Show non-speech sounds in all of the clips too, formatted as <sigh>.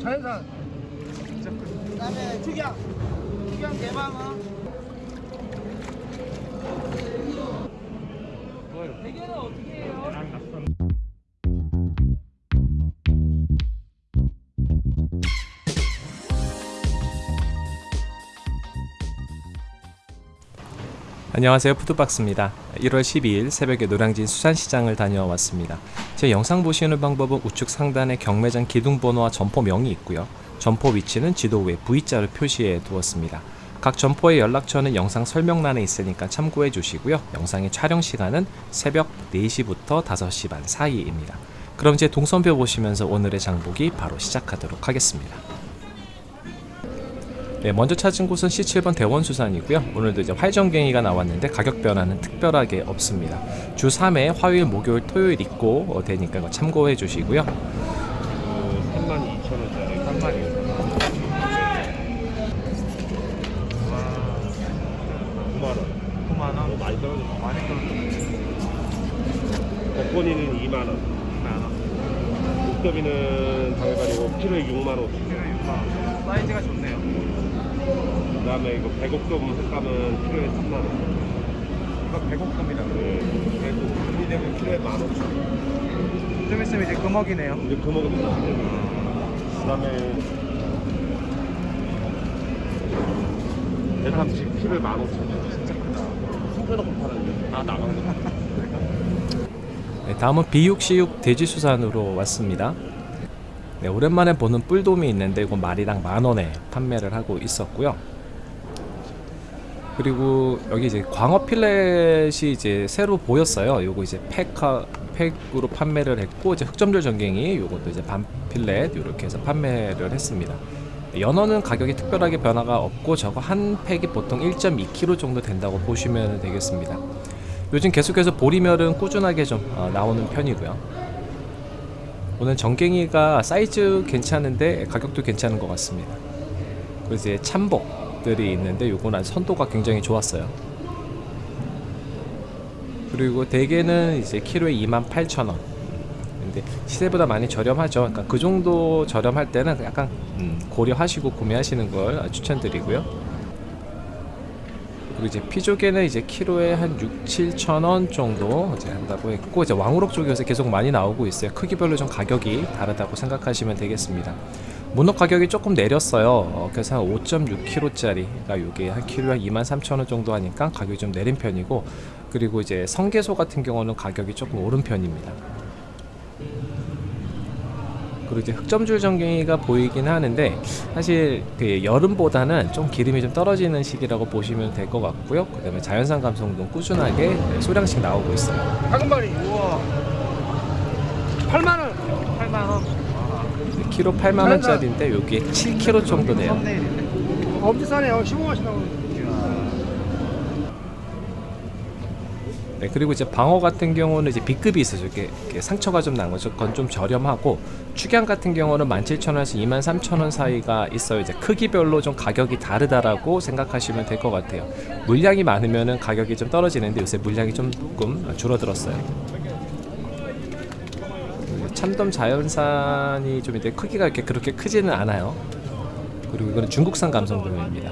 자연산. 그 다음에 축양. 축양 대방어. 대게는 어떻게 해요? 안녕하세요. 푸드박스입니다. 1월 12일 새벽에 노량진 수산시장을 다녀왔습니다. 제 영상 보시는 방법은 우측 상단에 경매장 기둥번호와 점포명이 있고요. 점포 위치는 지도 위에 V자를 표시해 두었습니다. 각 점포의 연락처는 영상 설명란에 있으니까 참고해 주시고요. 영상의 촬영 시간은 새벽 4시부터 5시 반 사이입니다. 그럼 이제 동선표 보시면서 오늘의 장보기 바로 시작하도록 하겠습니다 네, 먼저 찾은 곳은 C7번 대원수산이고요. 오늘도 이제 활정갱이가 나왔는데 가격 변화는 특별하게 없습니다. 주 3회 화요일, 목요일, 토요일 있고 어, 되니까 참고해 주시고요. 32,000원짜리 한 마리. 와, 9만원. 9만원? 많이 떨어졌어. 많이 떨어졌어. 벚꽃이는 2만원. 2만원. 목더비는 당해가지고 키로에 6만원. 키로에 6만원. 사이즈가 좋네요. 그 다음에 이거 배곡돔 색감은 키로에 3만원. 이거 배곡돔이라고? 네. 그래도 금이 되면 키로에 15,000원. 좀 있으면 이제 금어기네요. 이제 그 먹으면 그 다음에 대삼 10kg에 15,000원 진짜 크다 손펴놓고 팔았는데 아 나간 거 네, 다음은 비육시육 돼지수산으로 왔습니다. 네, 오랜만에 보는 뿔돔이 있는데 이거 마리당 만원에 판매를 하고 있었고요. 그리고 여기 이제 광어 필렛이 이제 새로 보였어요. 요거 이제 팩하, 팩으로 판매를 했고 이제 흑점절 전갱이 요것도 이제 반 필렛 이렇게 해서 판매를 했습니다. 연어는 가격이 특별하게 변화가 없고 저거 한 팩이 보통 1.2kg 정도 된다고 보시면 되겠습니다. 요즘 계속해서 보리멸은 꾸준하게 좀 어, 나오는 편이고요. 오늘 정갱이가 사이즈 괜찮은데 가격도 괜찮은 것 같습니다. 그리고 이제 참복 들이 있는데 요거는 선도가 굉장히 좋았어요. 그리고 대게는 이제 키로에 28,000원. 근데 시세보다 많이 저렴하죠. 그러니까 그 정도 저렴할 때는 약간 음, 고려하시고 구매하시는 걸 추천드리고요. 그리고 이제 피조개는 이제 키로에 한 6, 7천 원 정도 이제 한다고 했고 이제 왕우럭 요새 계속 많이 나오고 있어요. 크기별로 좀 가격이 다르다고 생각하시면 되겠습니다. 문어 가격이 조금 내렸어요. 어, 그래서 한 5.6kg짜리가 요게 한 키로에 23,000원 정도 하니까 가격이 좀 내린 편이고 그리고 이제 성게소 같은 경우는 가격이 조금 오른 편입니다. 그리고 이제 흑점줄 전갱이가 보이긴 하는데 사실 그 여름보다는 좀 기름이 좀 떨어지는 시기라고 보시면 될 것 같고요. 그 다음에 자연산 감성도 꾸준하게 소량씩 나오고 있어요. 작은 마리. 우와. 8만 원. 8만 원. 키로 8만 원짜리인데 여기에 7kg 정도 돼요. 싸네요. 15만원씩 나오는. 네, 그리고 이제 방어 같은 경우는 이제 B급이 있어요. 이렇게, 이렇게 상처가 좀 난 거죠. 그건 좀 저렴하고 축양 같은 경우는 17,000원에서 23,000원 사이가 있어요. 이제 크기별로 좀 가격이 다르다라고 생각하시면 될 것 같아요. 물량이 많으면은 가격이 좀 떨어지는데 요새 물량이 좀 조금 줄어들었어요. 참돔 자연산이 좀 이제 크기가 이렇게 그렇게 크지는 않아요. 그리고 이거는 중국산 감성돔입니다.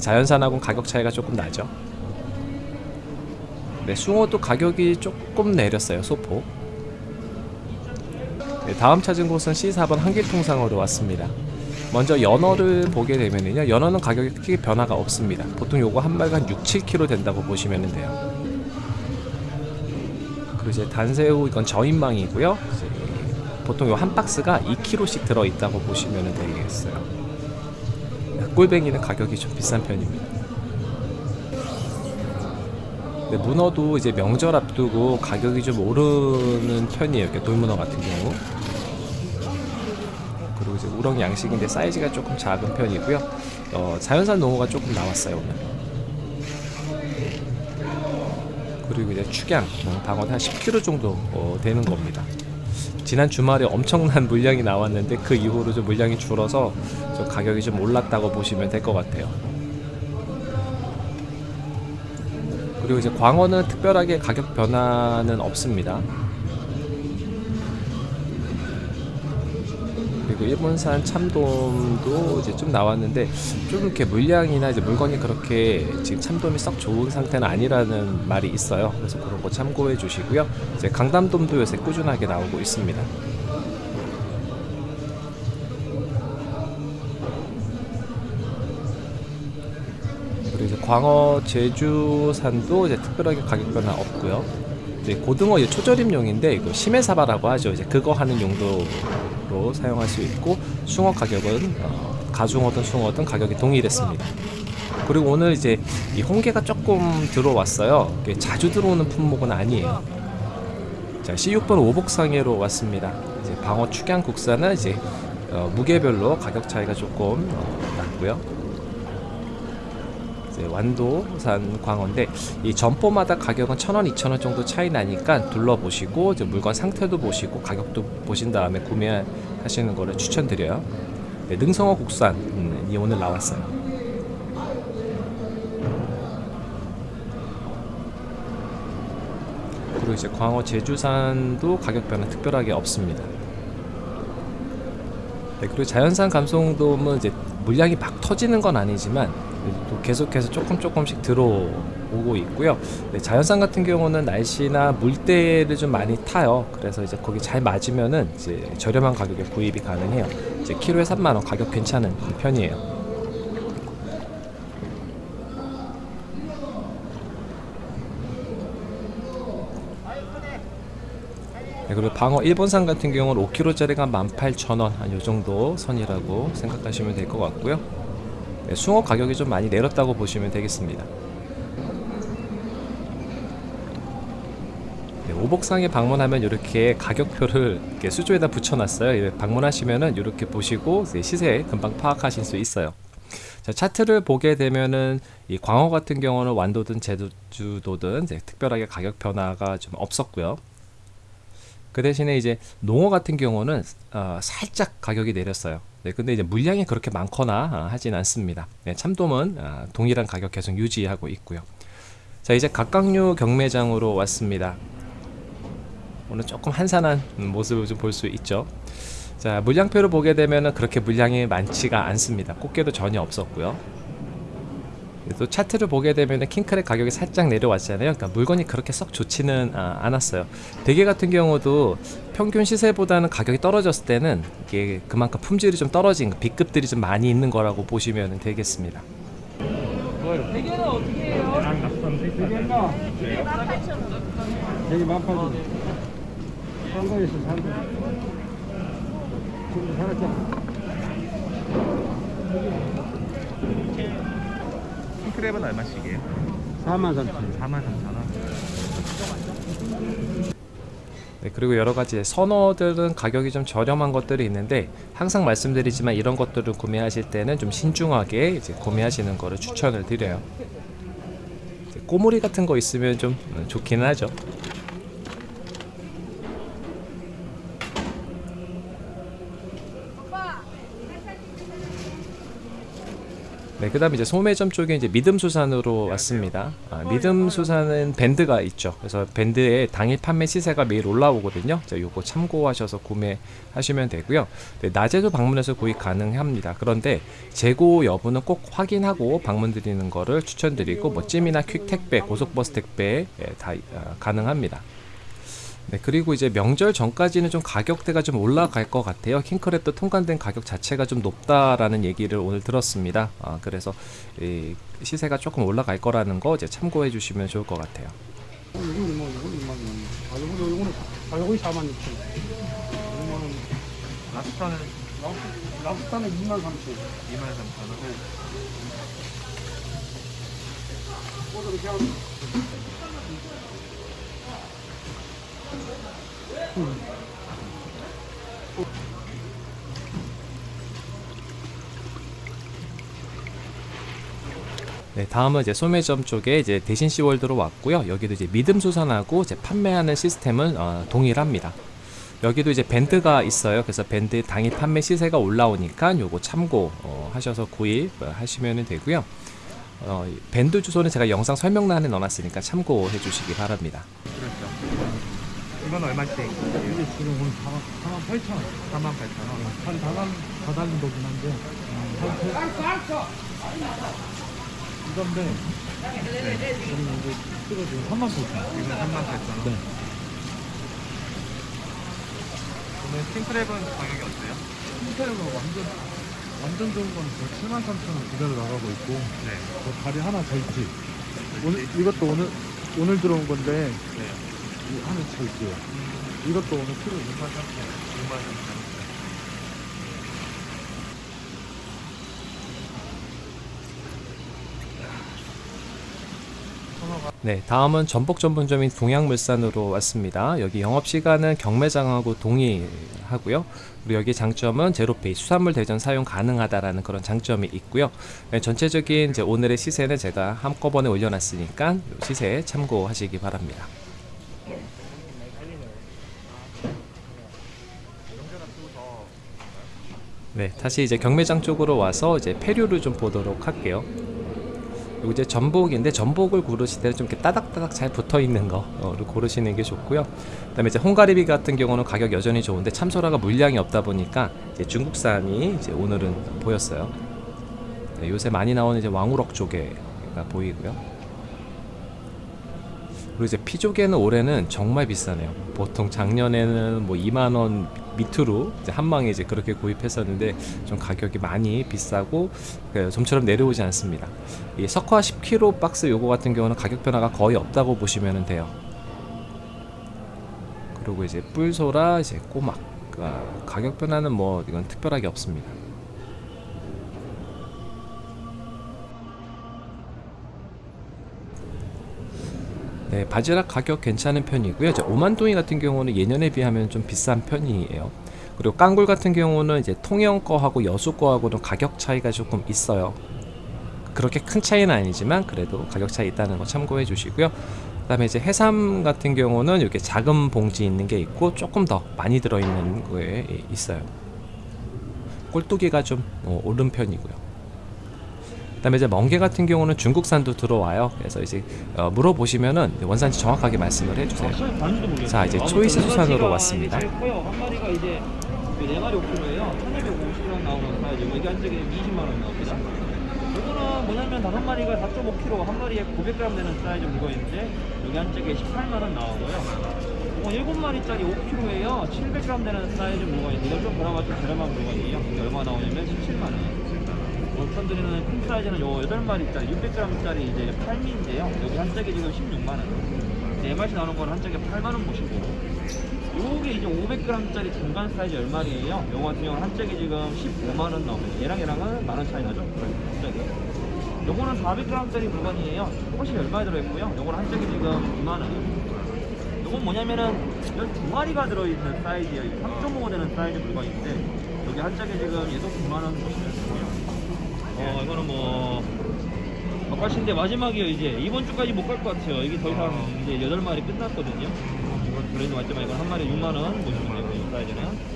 자연산하고는 가격 차이가 조금 나죠. 네, 숭어도 가격이 조금 내렸어요. 소포. 네, 다음 찾은 곳은 C4번 한길통상으로 왔습니다. 먼저 연어를 보게 되면요. 연어는 가격이 크게 변화가 없습니다. 보통 요거 한 마리가 한 6, 7kg 된다고 보시면 돼요. 그리고 이제 단새우 이건 저인망이고요. 보통 요한 박스가 2kg씩 들어 있다고 보시면 되겠어요. 꿀뱅이는 가격이 좀 비싼 편입니다. 네, 문어도 이제 명절 앞두고 가격이 좀 오르는 편이에요. 이렇게 돌문어 같은 경우. 그리고 이제 우렁 양식인데 사이즈가 조금 작은 편이고요. 어, 자연산 농어가 조금 나왔어요 오늘. 그리고 이제 축양 어, 방어는 한 10kg 정도 어, 되는 겁니다. 지난 주말에 엄청난 <laughs> 물량이 나왔는데 그 이후로 좀 물량이 줄어서 좀 가격이 좀 올랐다고 보시면 될 것 같아요. 그리고 이제 광어는 특별하게 가격 변화는 없습니다. 그리고 일본산 참돔도 이제 좀 나왔는데 좀 이렇게 물량이나 이제 물건이 그렇게 지금 참돔이 썩 좋은 상태는 아니라는 말이 있어요. 그래서 그런 거 참고해 주시고요. 이제 강담돔도 요새 꾸준하게 나오고 있습니다. 이제 광어 제주산도 이제 특별하게 가격 변화 없고요. 이제 고등어 이제 초절임용인데 이거 심해사바라고 하죠. 이제 그거 하는 용도 로 사용할 수 있고 숭어 가격은 어, 가중어든 숭어든 가격이 동일했습니다. 그리고 오늘 이제 이 홍게가 조금 들어왔어요. 자주 들어오는 품목은 아니에요. 자, C6번 오복상해로 왔습니다. 이제 방어 축양 국산은 이제 어, 무게별로 가격 차이가 조금 어, 났고요. 완도산 광어인데 이 점포마다 가격은 천 원, 이천 원 정도 차이 나니까 둘러보시고 물건 상태도 보시고 가격도 보신 다음에 구매하시는 거를 추천드려요. 네, 능성어 국산 음, 이 오늘 나왔어요. 그리고 이제 광어 제주산도 가격 변화 특별하게 없습니다. 네, 그리고 자연산 감성돔은 이제 물량이 막 터지는 건 아니지만 또 계속해서 조금 조금씩 들어오고 있고요. 네, 자연산 같은 경우는 날씨나 물때를 좀 많이 타요. 그래서 이제 거기 잘 맞으면은 이제 저렴한 가격에 구입이 가능해요. 이제 키로에 3만 원 가격 괜찮은 편이에요. 네, 그리고 방어 일본산 같은 경우는 5kg짜리가 18,000원 한 요 정도 선이라고 생각하시면 될 것 같고요. 네, 숭어 가격이 좀 많이 내렸다고 보시면 되겠습니다. 네, 오복상에 방문하면 이렇게 가격표를 이렇게 수조에다 붙여놨어요. 방문하시면은 이렇게 보시고 시세 금방 파악하실 수 있어요. 자, 차트를 보게 되면은 이 광어 같은 경우는 완도든 제주도든 특별하게 가격 변화가 좀 없었고요. 그 대신에 이제 농어 같은 경우는 어, 살짝 가격이 내렸어요. 네, 근데 이제 물량이 그렇게 많거나 어, 하진 않습니다. 네, 참돔은 어, 동일한 가격 계속 유지하고 있고요. 자, 이제 각각류 경매장으로 왔습니다. 오늘 조금 한산한 모습을 좀 볼 수 있죠. 자, 물량표를 보게 되면은 그렇게 물량이 많지가 않습니다. 꽃게도 전혀 없었고요. 또 차트를 보게 되면 킹크랩 가격이 살짝 내려왔잖아요. 그러니까 물건이 그렇게 썩 좋지는 아, 않았어요. 대게 같은 경우도 평균 시세보다는 가격이 떨어졌을 때는 이게 그만큼 품질이 좀 떨어진 거, B급들이 좀 많이 있는 거라고 보시면 되겠습니다. 대게는 어떻게 해요? 지금 살았잖아. 킹크랩은 얼마씩이에요? 4만 3천. 4만 3천 원. 네, 그리고 여러 가지 선어들은 가격이 좀 저렴한 것들이 있는데 항상 말씀드리지만 이런 것들을 구매하실 때는 좀 신중하게 이제 구매하시는 거를 추천을 드려요. 이제 꼬물이 같은 거 있으면 좀 음, 좋기는 하죠. 네, 그 다음에 이제 소매점 쪽에 이제 믿음수산으로 왔습니다. 아, 믿음수산은 밴드가 있죠. 그래서 밴드에 당일 판매 시세가 매일 올라오거든요. 자, 요거 참고하셔서 구매하시면 되고요. 네, 낮에도 방문해서 구입 가능합니다. 그런데 재고 여부는 꼭 확인하고 방문 드리는 거를 추천드리고 뭐 찜이나 퀵 택배, 고속버스 택배 예, 다 아, 가능합니다. 네, 그리고 이제 명절 전까지는 좀 가격대가 좀 올라갈 것 같아요. 킹크랩도 통관된 가격 자체가 좀 높다라는 얘기를 오늘 들었습니다. 아, 그래서 이 시세가 조금 올라갈 거라는 거 이제 참고해 주시면 좋을 것 같아요. 이거는 2만 원. 아, 이거는, 이거는, 아, 이거 4만 6천. 이거는, 랍스타는 랍- 랍스타는 2만 3천. 2만 3천 원. 그냥, 네, 다음은 이제 소매점 쪽에 이제 대신 시월드로 왔고요. 여기도 이제 믿음 수산하고 이제 판매하는 시스템은 어, 동일합니다. 여기도 이제 밴드가 있어요. 그래서 밴드 당일 판매 시세가 올라오니까 요거 참고 어, 하셔서 구입하시면 되고요. 어, 이 밴드 주소는 제가 영상 설명란에 넣어놨으니까 참고해 주시기 바랍니다. 이건 얼마씩? 이게 지금 오늘 4만 8천 원. 4만 8천 원. 한 다달 다달린 거긴 한데. 이건데. 네. 저는 이제 지금 3만 8천 원. 이건 3만 8천 원. 네. 오늘 킹크랩은 가격이 어때요? 흰태로가 완전 완전 좋은 건 7만 3천 원 그대로 나가고 있고 네. 그 다리 하나 절지. 오늘 이것도 오늘 오늘 들어온 건데 네. 이 하나 절지요. 이것도 오늘 키로 6만 3천 원. 6만 3천 원. 네, 다음은 전복 전문점인 동양물산으로 왔습니다. 여기 영업 시간은 경매장하고 동의하고요. 그리고 여기 장점은 제로페이 수산물 대전 사용 가능하다라는 그런 장점이 있고요. 네, 전체적인 이제 오늘의 시세는 제가 한꺼번에 올려놨으니까 요 시세 참고하시기 바랍니다. 네, 다시 이제 경매장 쪽으로 와서 이제 폐류를 좀 보도록 할게요. 그리고 이제 전복인데 전복을 고르실 때는 좀 이렇게 따닥따닥 잘 붙어 있는 거를 고르시는 게 좋고요. 그다음에 이제 홍가리비 같은 경우는 가격 여전히 좋은데 참소라가 물량이 없다 보니까 이제 중국산이 이제 오늘은 보였어요. 네, 요새 많이 나오는 이제 왕우럭 조개가 보이고요. 그리고 이제 피조개는 올해는 정말 비싸네요. 보통 작년에는 뭐 2만 원 밑으로 이제 한 방에 이제 그렇게 구입했었는데 좀 가격이 많이 비싸고 그 좀처럼 내려오지 않습니다. 이 석화 10kg 박스 요거 같은 경우는 가격 변화가 거의 없다고 보시면 돼요. 그리고 이제 뿔소라 이제 꼬막 아, 가격 변화는 뭐 이건 특별하게 없습니다. 네, 바지락 가격 괜찮은 편이고요. 이제 오만둥이 같은 경우는 예년에 비하면 좀 비싼 편이에요. 그리고 깡굴 같은 경우는 이제 통영 거하고 여수 거하고는 가격 차이가 조금 있어요. 그렇게 큰 차이는 아니지만 그래도 가격 차이 있다는 거 참고해 주시고요. 그 다음에 이제 해삼 같은 경우는 이렇게 작은 봉지 있는 게 있고 조금 더 많이 들어 있는 거에 있어요. 꼴뚜기가 좀 어, 오른 편이고요. 그다음에 이제 멍게 같은 경우는 중국산도 들어와요. 그래서 이제 어, 물어보시면은 원산지 정확하게 말씀을 해주세요. 자 이제 초이스 수산으로 왔습니다. 이제 그네 마리 5kg예요. 1,250g 나오는 사이즈. 여기 한 짝에 20만 원 나옵니다. 이거는 뭐냐면 다섯 마리가 4.5kg, 한 마리에 900g 되는 사이즈 물건인데 여기 한 짝에 18만 원 나오고요. 이거 일곱 마리짜리 5kg예요. 700g 되는 사이즈 물건인데 이건 좀 그나마 좀 저렴한 물건이에요. 얼마 나오냐면 17만 원. 원천 드리는 큰 사이즈는 요 8마리짜리 600g짜리 이제 팔미인데요. 여기 한 짝에 지금 16만 원. 네 마리 나오는 건 한 짝에 8만 원 보시고. 요게 이제 500g짜리 중간 사이즈 10마리예요. 요거 같은 경우는 한 짝에 지금 15만 원 나옵니다. 얘랑 얘랑은 만원 차이 나죠? 한 짝에. 요거는 400g짜리 물건이에요. 조금씩 10마리 들어있고요. 요거는 한 짝에 지금 2만 원. 요건 뭐냐면은 12마리가 들어있는 사이즈예요. 3.5 되는 사이즈 물건인데 여기 한 짝에 지금 얘도 9만 원 보시면 되고요. 어 이거는 뭐 아까신데 마지막이에요 이제. 이번 주까지 못 갈 것 같아요. 이게 더 이상 이제 8마리 끝났거든요. 이건 그래도 맞지만 이건 한 마리에 6만 원 보시면 되고 이 사이즈는.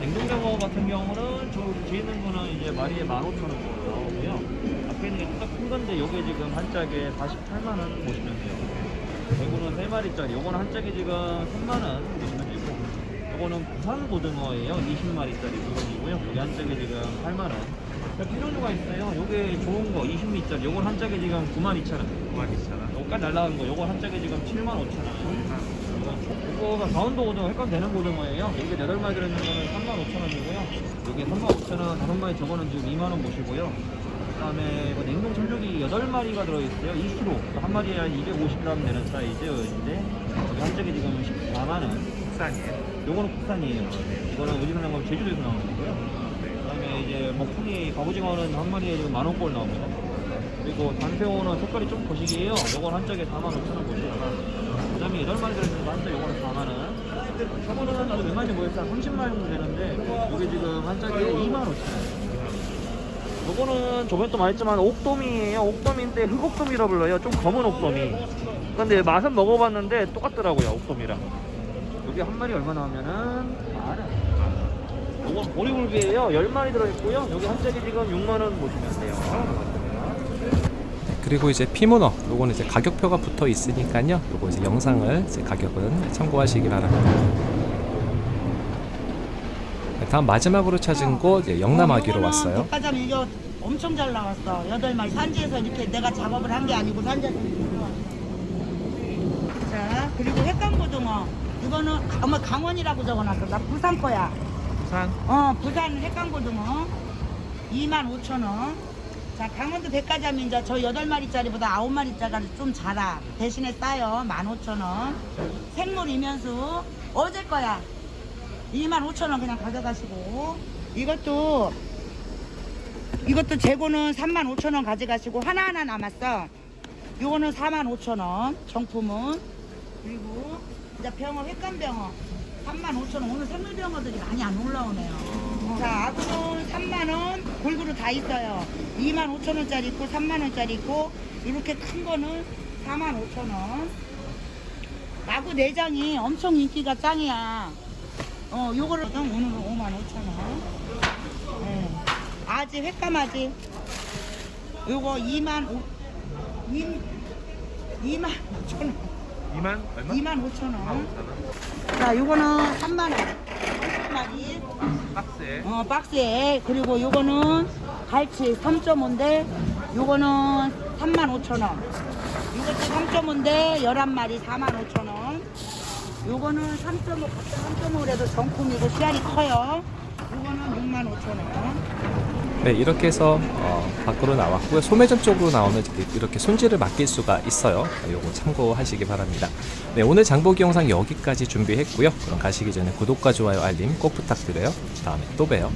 냉동장어 같은 경우는 저 뒤에 있는 거는 이제 마리에 15,000원 정도 나오고요. 앞에 있는 게 조금 큰 건데 요게 지금 한 짝에 48만 원 보시면 돼요. 대구는 3마리짜리. 요거는 한 짝에 지금 3만 원 보시면 되고 요거는 부산 고등어예요 20마리짜리 물건이고요 여기 한 짝에 지금 8만원 비료류가 있어요. 요게 좋은 거 20미짜리. 요건 한 짝에 지금 92,000원. 92,000원. 요까지 날라간 거. 요건 한 짝에 지금 75,000원. 요거가 강원도 고등어, 횟감 되는 고등어예요. 여기 8마리 들어있는 거는 35,000원이고요. 여기 35,000원, 5마리 저거는 지금 2만원 보시고요. 그 다음에 뭐 냉동 철쭉이 8마리가 들어있어요. 2kg. 한 마리에 한 250g 되는 사이즈인데 여기 한 짝에 지금 14만원. 국산이에요. 요거는 국산이에요. 이거는 어디서 나온 거 제주도에서 나오는 거고요. 그다음에 이제 먹풍이 갑오징어는 한 마리에 지금 만 원꼴 나옵니다. 그리고 단새우는 색깔이 좀 거시기해요. 요건 한 짝에 4만 5천 원 보시다가 그다음에 여덟 마리 들어있는 거한 짝에 요거는 4만 원. 저거는 나도 몇 마리 모였어 한 30마리 정도 되는데 요게 지금 한 짝에 2만 5천 원. 요거는 저번에 또 말했지만 옥돔이에요. 옥돔인데 흑옥돔이라 불러요. 좀 검은 옥돔이. 근데 맛은 먹어봤는데 똑같더라고요. 옥돔이랑. 여기 한 마리 얼마 나오면은 만 원. 이건 보리굴비예요. 10마리 들어있고요. 여기 한 짝에 지금 6만 원 보시면 돼요. 그리고 이제 피문어 요거는 이제 가격표가 붙어 있으니까요. 요거 이제 영상을 이제 가격은 참고하시기 바랍니다. 네, 다음 마지막으로 찾은 곳 이제 영남아기로 왔어요. 백화점 이거 엄청 잘 나왔어. 여덟 마리 산지에서 이렇게 내가 작업을 한 게 아니고 산지에서. 자 그리고 횟감고등어 이거는 어머 강원이라고 적어놨어. 나 부산 거야. 부산 어 부산 횟감고등어 25,000원. 자 강원도 백화점 이제 저 여덟 마리짜리보다 아홉 마리짜리가 좀 작아. 대신에 싸요. 15,000원. 생물 이면수 어제 거야. 25,000원 그냥 가져가시고 이것도 이것도 재고는 35,000원 가져가시고 하나하나 남았어. 요거는 45,000원 정품은 그리고 이제 병어 횟감병어 35,000원 오늘 생물병어들이 많이 안 올라오네요. 자 아구는 3만원 골고루 다 있어요. 25,000원짜리 있고 3만원짜리 있고 이렇게 큰 거는 45,000원. 아구 내장이 엄청 인기가 짱이야. 어, 요거를 오늘은 5만 5천 원. 예. 아지 횟감아지. 요거 2만 5 2, 2만 5천 원. 2만 얼마? 2만 5천 원. 자, 요거는 3만 원. 한 마리. 박스에 어, 박스에. 그리고 요거는 갈치 3.5인데 요거는 3만 5천 원. 요것도 3.5인데 11마리 4만 5천 원. 요거는 3.5, 각자 3.5래도 정품이고 씨알이 커요. 요거는 6만 5천 원. 네, 이렇게 해서 어, 밖으로 나왔고요. 소매점 쪽으로 나오면 이렇게 손질을 맡길 수가 있어요. 요거 참고하시기 바랍니다. 네, 오늘 장보기 영상 여기까지 준비했고요. 그럼 가시기 전에 구독과 좋아요, 알림 꼭 부탁드려요. 다음에 또 봬요.